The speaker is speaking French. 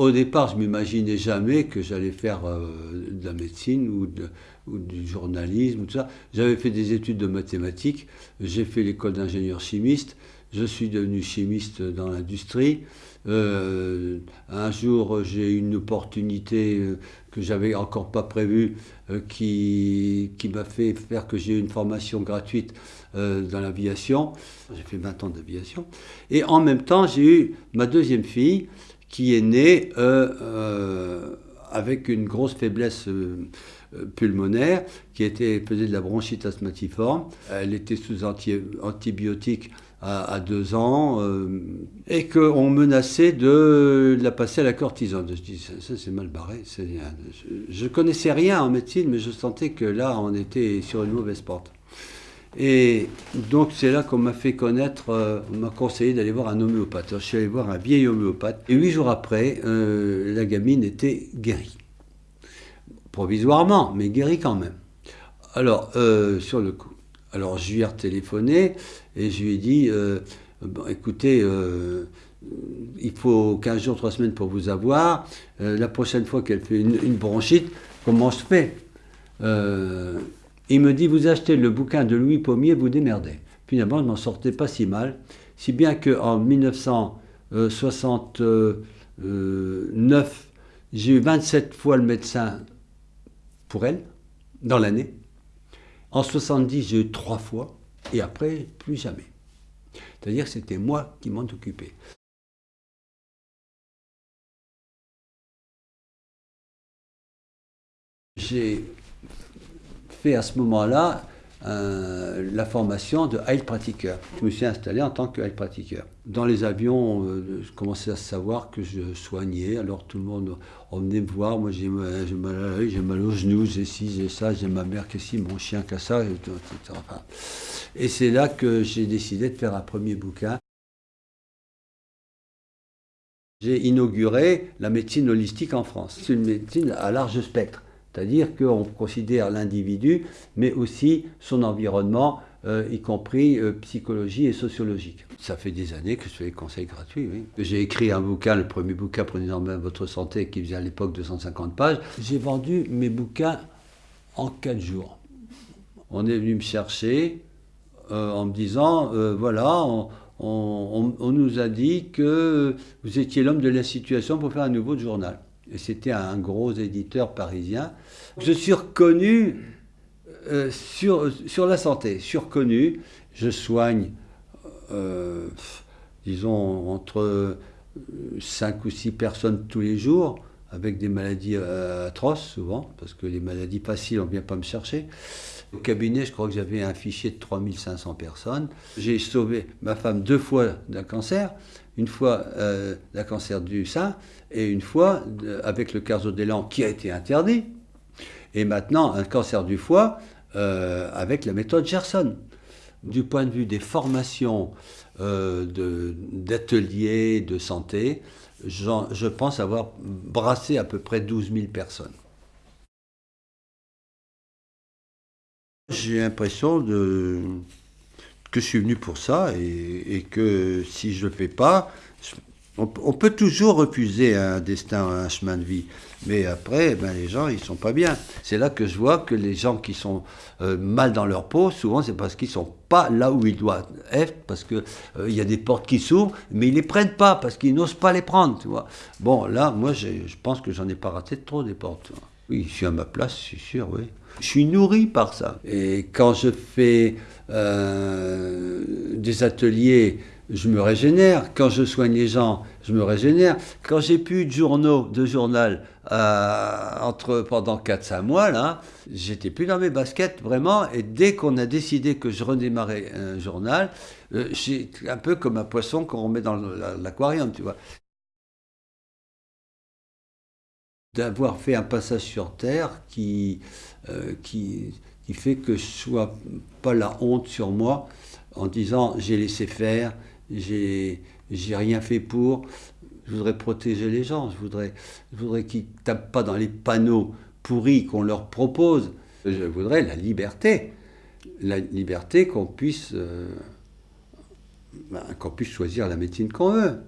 Au départ, je m'imaginais jamais que j'allais faire euh, de la médecine ou, du journalisme, tout ça. J'avais fait des études de mathématiques, j'ai fait l'école d'ingénieur chimiste, je suis devenu chimiste dans l'industrie. Euh, un jour, j'ai eu une opportunité euh, que j'avais encore pas prévue qui, qui m'a fait faire que j'ai eu une formation gratuite dans l'aviation. J'ai fait 20 ans d'aviation. Et en même temps, j'ai eu ma deuxième fille qui est née euh, euh, avec une grosse faiblesse euh, pulmonaire, qui était, faisait de la bronchite asthmatiforme. Elle était sous antibiotiques à, deux ans, et qu'on menaçait de la passer à la cortisone. Je dis, ça, c'est mal barré. Je ne connaissais rien en médecine, mais je sentais que là, on était sur une mauvaise porte. Et donc c'est là qu'on m'a fait connaître, euh, on m'a conseillé d'aller voir un homéopathe. je suis allé voir un vieil homéopathe. Et huit jours après, euh, la gamine était guérie. Provisoirement, mais guérie quand même. Alors, euh, sur le coup. Alors je lui ai retéléphoné et je lui ai dit, écoutez, il faut 15 jours, 3 semaines pour vous avoir. la prochaine fois qu'elle fait une, bronchite, comment je il me dit, vous achetez le bouquin de Louis Pommier, vous démerdez. Finalement, je m'en sortais pas si mal, si bien qu'en 1969, j'ai eu 27 fois le médecin pour elle, dans l'année. En 70, j'ai eu trois fois, et après, plus jamais. C'est-à-dire que c'était moi qui m'en occupais. J'ai fait à ce moment-là euh, la formation de Heilpraktiker. Je me suis installé en tant que Heilpraktiker. Dans les avions, euh, je commençais à savoir que je soignais, alors tout le monde venait me voir, moi j'ai mal, mal à l'œil, j'ai mal aux genoux, j'ai ci, j'ai ça, j'ai ma mère qui ci, mon chien qui a ça, etc. Et c'est là que j'ai décidé de faire un premier bouquin. J'ai inauguré la médecine holistique en France. C'est une médecine à large spectre. C'est-à-dire qu'on considère l'individu, mais aussi son environnement, euh, y compris euh, psychologie et sociologique. Ça fait des années que je fais des conseils gratuits. Oui. J'ai écrit un bouquin, le premier bouquin Prenez en main votre santé, qui faisait à l'époque 250 pages. J'ai vendu mes bouquins en 4 jours. On est venu me chercher euh, en me disant, voilà, on, on, nous a dit que vous étiez l'homme de la situation pour faire un nouveau journal c'était un gros éditeur parisien. Je suis reconnu euh, sur, la santé, reconnu, je soigne, euh, disons, entre 5 ou 6 personnes tous les jours, avec des maladies euh, atroces souvent, parce que les maladies faciles, on ne vient pas me chercher. Au cabinet, je crois que j'avais un fichier de 3500 personnes. J'ai sauvé ma femme deux fois d'un cancer, une fois euh, d'un cancer du sein et une fois avec le carzodélan qui a été interdit. Et maintenant, un cancer du foie euh, avec la méthode Gerson. Du point de vue des formations euh, d'ateliers de, santé, je pense avoir brassé à peu près 12 000 personnes. J'ai l'impression de, que je suis venu pour ça et, que si je ne le fais pas, on, peut toujours refuser un destin, un chemin de vie. Mais après, ben, les gens, ils sont pas bien. C'est là que je vois que les gens qui sont euh, mal dans leur peau, souvent, c'est parce qu'ils sont pas là où ils doivent être, parce qu'il euh, il y a des portes qui s'ouvrent, mais ils les prennent pas, parce qu'ils n'osent pas les prendre, tu vois. Bon, là, moi, je pense que j'en ai pas raté trop des portes. Oui, je suis à ma place, c'est sûr, oui. Je suis nourri par ça. Et quand je fais euh, des ateliers, je me régénère. Quand je soigne les gens, je me régénère. Quand j'ai plus de journaux, de journal euh, pendant 4-5 mois, là, j'étais plus dans mes baskets, vraiment. Et dès qu'on a décidé que je redémarrais un journal, euh, un peu comme un poisson qu'on met dans l'aquarium, tu vois. d'avoir fait un passage sur Terre qui, euh, qui, qui, fait que je sois pas la honte sur moi en disant j'ai laissé faire, j'ai rien fait pour. Je voudrais protéger les gens, je voudrais, je voudrais qu'ils ne tapent pas dans les panneaux pourris qu'on leur propose. Je voudrais la liberté, la liberté qu'on puisse, euh, ben, qu'on puisse choisir la médecine qu'on veut.